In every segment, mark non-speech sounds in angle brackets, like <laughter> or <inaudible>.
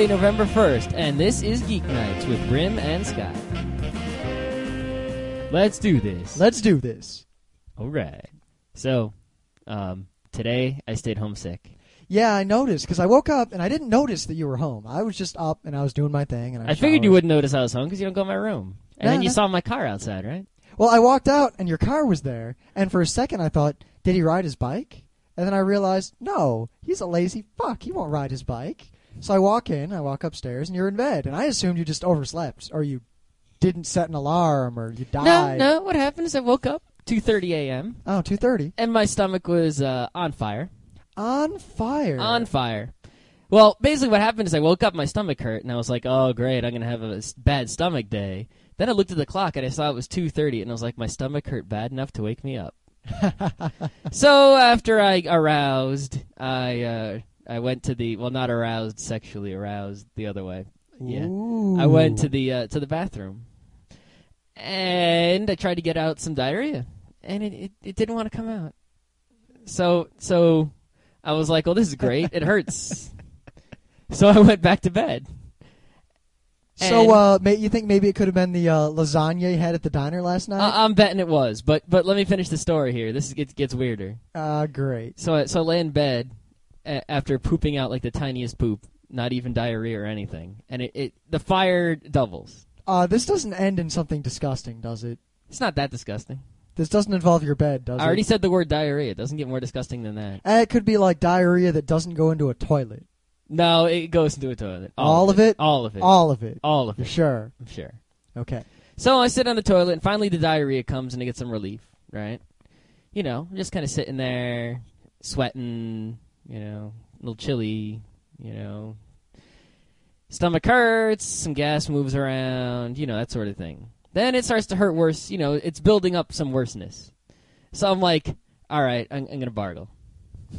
Tuesday, November 1st, and this is Geek Nights with Rym and Scott. Let's do this. Let's do this. All right. So, um, today I stayed homesick. Yeah, I noticed because I woke up and I didn't notice that you were home. I was just up and I was doing my thing. And I, I figured you showered. wouldn't notice I was home because you don't go in my room. And Nah, then you nah. saw my car outside, right? Well, I walked out and your car was there, and for a second I thought, did he ride his bike? And then I realized, no, he's a lazy fuck. He won't ride his bike. So I walk in, I walk upstairs, and you're in bed. And I assumed you just overslept, or you didn't set an alarm, or you died. no. No. What happened is I woke up 2:30 a.m. Oh, 2.30. and my stomach was uh, on fire. On fire. On fire. Well, basically, what happened is I woke up, my stomach hurt, and I was like, "Oh, great, I'm gonna have a bad stomach day." Then I looked at the clock and I saw it was 2:30, and I was like, "My stomach hurt bad enough to wake me up." <laughs> so after I aroused, I uh, I went to the well, not aroused, sexually aroused, the other way. Yeah, I went to the uh, to the bathroom, and I tried to get out some diarrhea, and it, it, it didn't want to come out. So so I was like, "Well, this is great. It hurts." <laughs> so I went back to bed. So, uh, may, you think maybe it could have been the uh, lasagna you had at the diner last night? I- I'm betting it was, but but let me finish the story here. This gets gets weirder. Uh, great. So I, so I lay in bed a- after pooping out like the tiniest poop, not even diarrhea or anything, and it, it the fire doubles. Uh, this doesn't end in something disgusting, does it? It's not that disgusting. This doesn't involve your bed, does it I already it? said the word diarrhea. It doesn't get more disgusting than that. Eh, It could be like diarrhea that doesn't go into a toilet. No, it goes into a toilet. All of it? All of it. All of it. All of You're it. sure? I'm sure. Okay. So I sit on the toilet, and finally the diarrhea comes, and I get some relief. Right? You know, just kind of sitting there, sweating. You know, a little chilly. You know, stomach hurts, some gas moves around. You know, that sort of thing. Then it starts to hurt worse. You know, it's building up some worseness. So I'm like, all right, I'm, I'm gonna bargle. <laughs>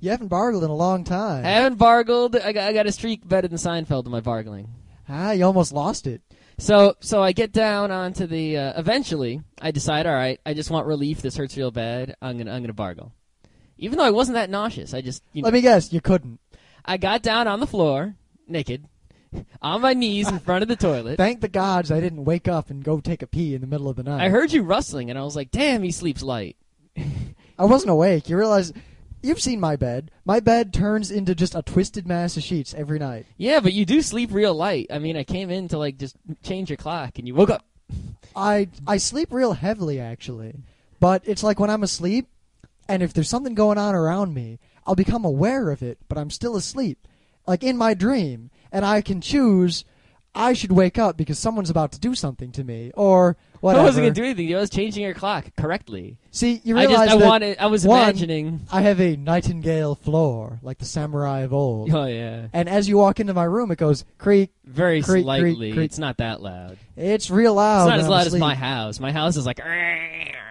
You haven't bargled in a long time. I haven't bargled. I got, I got a streak better than Seinfeld in my bargling. ah, you almost lost it. So so I get down onto the. Uh, eventually, I decide. All right, I just want relief. This hurts real bad. I'm gonna I'm gonna bargle. Even though I wasn't that nauseous, I just you know, Let me guess, you couldn't. I got down on the floor naked, on my knees in front of the toilet. Thank the gods I didn't wake up and go take a pee in the middle of the night. I heard you rustling, and I was like, "Damn, he sleeps light." I wasn't awake. You realize you've seen my bed. My bed turns into just a twisted mass of sheets every night. Yeah, but you do sleep real light. I mean, I came in to like just change your clock, and you woke up. I I sleep real heavily actually, but it's like when I'm asleep, and if there's something going on around me, I'll become aware of it, but I'm still asleep, like in my dream, and I can choose. I should wake up because someone's about to do something to me, or whatever. I wasn't gonna do anything. I was changing your clock correctly. See, you I realize just I that wanted. I was one, imagining. I have a nightingale floor like the samurai of old, Oh yeah. and as you walk into my room, it goes creak. Very Creak, creak, slightly. creak. It's not that loud. It's real loud. it's not as I'm loud as my house. My house is like. <laughs>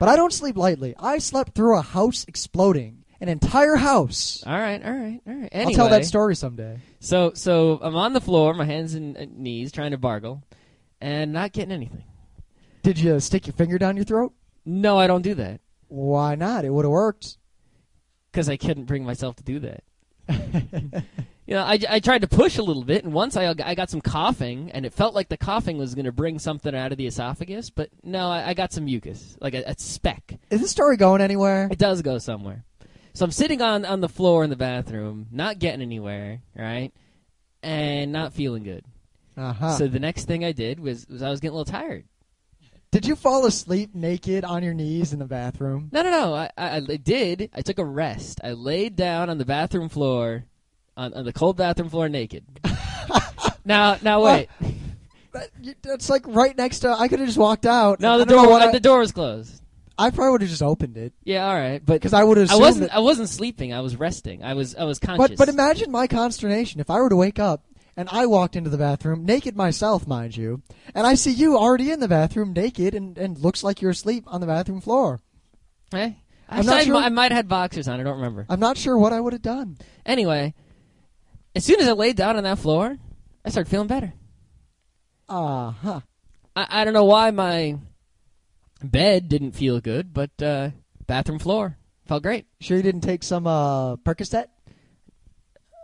But I don't sleep lightly. I slept through a house exploding, an entire house. All right, all right, all right. I'll tell that story someday. So, so I'm on the floor, my hands and uh, knees, trying to bargle, and not getting anything. Did you stick your finger down your throat? No, I don't do that Why not? It would have worked. because I couldn't bring myself to do that. <laughs> You know, I, I tried to push a little bit, and once I I got some coughing, and it felt like the coughing was going to bring something out of the esophagus, but no, I, I got some mucus, like a, a speck. Is this story going anywhere? It does go somewhere. So I'm sitting on on the floor in the bathroom, not getting anywhere, right, and not feeling good. Uh-huh. So the next thing I did was, was I was getting a little tired. Did you fall asleep naked on your knees in the bathroom? No, no, no. I, I, I did. I took a rest. I laid down on the bathroom floor, on, on the cold bathroom floor, naked. now, now wait. That, that's like right next to. I could have just walked out. No, the door. what I, the door was closed. I probably would have just opened it Yeah, all right, but because I would have. I wasn't. I wasn't sleeping. I was resting. I was. I was conscious. but but imagine my consternation if I were to wake up and I walked into the bathroom naked myself, mind you, and I see you already in the bathroom naked and and looks like you're asleep on the bathroom floor. Eh? I'm Actually, not sure- I might have had boxers on. I don't remember. I'm not sure what I would have done. Anyway, as soon as I laid down on that floor, I started feeling better. Uh huh. I, I don't know why my bed didn't feel good, but uh, bathroom floor felt great. Sure you didn't take some uh Percocet?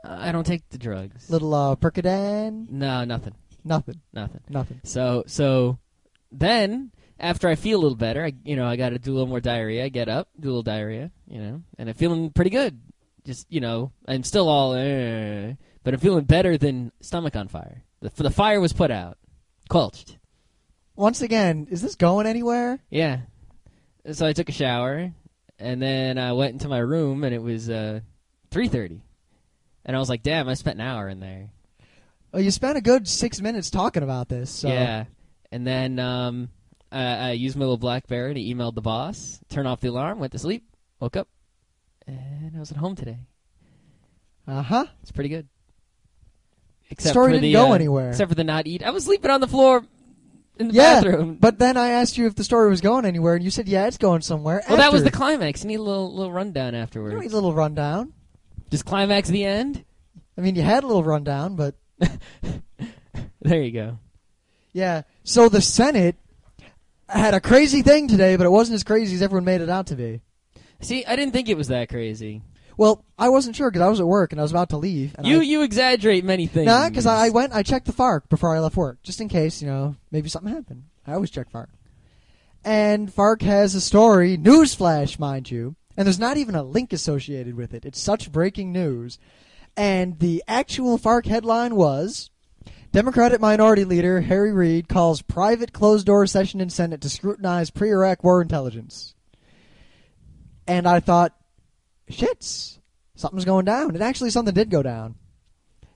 I don't take the drugs. Little uh, Percodan? No, nothing, Nothing. nothing. Nothing. So so then after I feel a little better, I you know I got to do a little more diarrhea. I get up, do a little diarrhea, you know, and I'm feeling pretty good. Just you know, I'm still all, eh, but I'm feeling better than stomach on fire. The the fire was put out, quenched. Once again, is this going anywhere? Yeah. So I took a shower, and then I went into my room, and it was uh, three thirty, and I was like, "Damn, I spent an hour in there." Well, you spent a good six minutes talking about this. So. Yeah. And then um, I, I used my little BlackBerry to emailed the boss, turn off the alarm, went to sleep, woke up, and I was at home today. Uh huh. It's pretty good. Except Story for didn't the, go uh, anywhere. Except for the not eat. I was sleeping on the floor in the Yeah, bathroom. But then I asked you if the story was going anywhere, and you said, "Yeah, it's going somewhere." well, that was the climax. You need a little little rundown You afterwards. don't need a little rundown. Just climax the end. I mean, you had a little rundown, but <laughs> There you go. yeah. So the Senate had a crazy thing today, but it wasn't as crazy as everyone made it out to be. See, I didn't think it was that crazy. Well, I wasn't sure because I was at work and I was about to leave. And You I, you exaggerate many things. Nah, because I went, I checked the Fark before I left work, just in case, you know, maybe something happened. I always check Fark. And Fark has a story, newsflash, mind you, and there's not even a link associated with it. It's such breaking news. And the actual Fark headline was Democratic Minority Leader Harry Reid calls private closed door session in Senate to scrutinize pre Iraq war intelligence. And I thought, shits, something's going down. And actually, something did go down.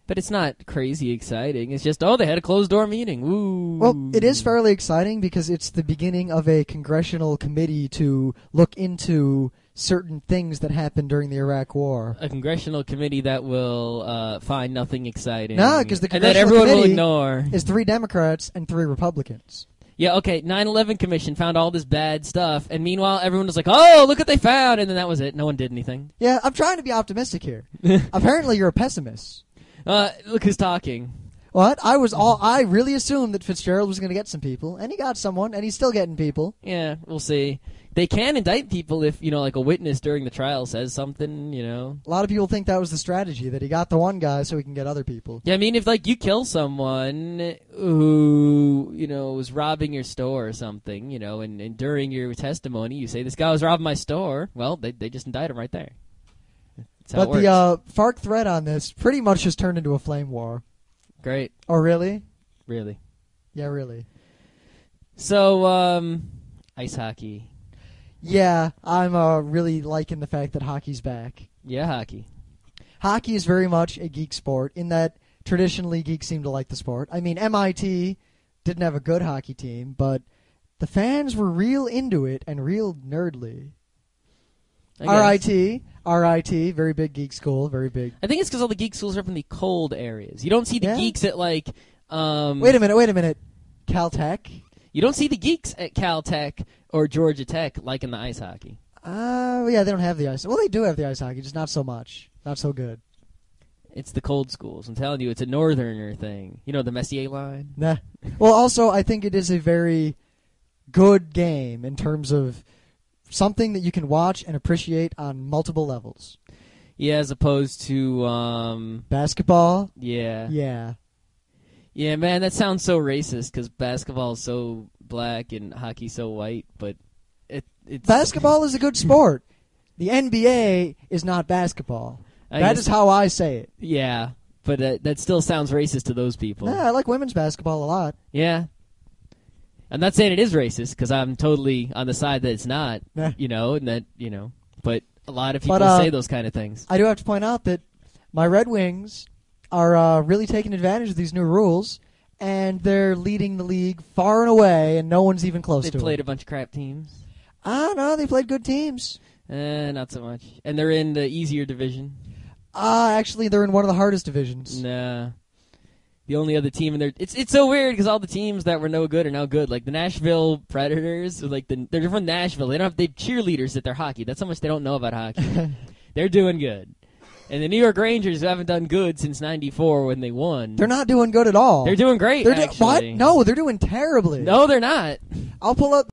But it's not crazy exciting. It's just oh, they had a closed door meeting. Woo. Well, it is fairly exciting because it's the beginning of a congressional committee to look into certain things that happened during the Iraq War. a congressional committee that will uh, find nothing exciting. No, because the and that congressional everyone will committee ignore. Is three Democrats and three Republicans. Yeah, okay. 9/11 Commission found all this bad stuff, and meanwhile everyone was like, "Oh, look what they found," and then that was it. No one did anything. Yeah, I'm trying to be optimistic here. <laughs> Apparently, you're a pessimist. Uh, look who's talking. What? I was all. I really assumed that Fitzgerald was going to get some people, and he got someone, and he's still getting people. Yeah, we'll see. They can indict people if you know, like a witness during the trial says something. You know. A lot of people think that was the strategy that he got the one guy so he can get other people. Yeah, I mean, if like you kill someone who you know was robbing your store or something, you know, and, and during your testimony you say this guy was robbing my store, well, they they just indict him right there. That's how But the uh, Fark threat on this pretty much just turned into a flame war. Great, Oh, really? really. Yeah, really. So, um, ice hockey. Yeah, I'm uh, really liking the fact that hockey's back. Yeah, hockey. Hockey is very much a geek sport in that traditionally geeks seem to like the sport. I mean, MIT didn't have a good hockey team, but the fans were real into it and real nerdly. I. RIT, RIT, very big geek school, very big. I think it's because all the geek schools are from the cold areas. You don't see the Yeah. geeks at like. Um, Wait a minute, wait a minute. Caltech? You don't see the geeks at Caltech or Georgia Tech like in the ice hockey. Uh, yeah, they don't have the ice. Well, they do have the ice hockey, just not so much. Not so good. It's the cold schools. I'm telling you, it's a northerner thing. You know the Messier line. Nah. Well, also, I think it is a very good game in terms of something that you can watch and appreciate on multiple levels. Yeah, as opposed to um, Basketball, yeah, yeah, yeah. man, that sounds so racist because basketball is so black and hockey so white. But it it's Basketball is a good sport. The NBA is not basketball. I That guess- is how I say it. yeah, but uh, that still sounds racist to those people. Yeah, I like women's basketball a lot. Yeah. I'm not saying it is racist because I'm totally on the side that it's not, Nah. you know, and that, you know, but a lot of people But, uh, say those kind of things. I do have to point out that my Red Wings are uh, really taking advantage of these new rules, and they're leading the league far and away, and no one's even close to them. They to played a bunch of crap teams. Ah, no, they played good teams. Eh, not so much. And they're in the easier division. Ah, actually, they're in one of the hardest divisions. Nah. The only other team in there, it's it's so weird because all the teams that were no good are now good. Like the Nashville Predators, like the they're from Nashville. They don't have they have cheerleaders at their hockey. That's how much they don't know about hockey. <laughs> they're doing good. And the New York Rangers, haven't done good since '94 when they won, They're not doing good at all. They're doing great. They're do- actually. what? No, they're doing terribly. no, they're not. I'll pull up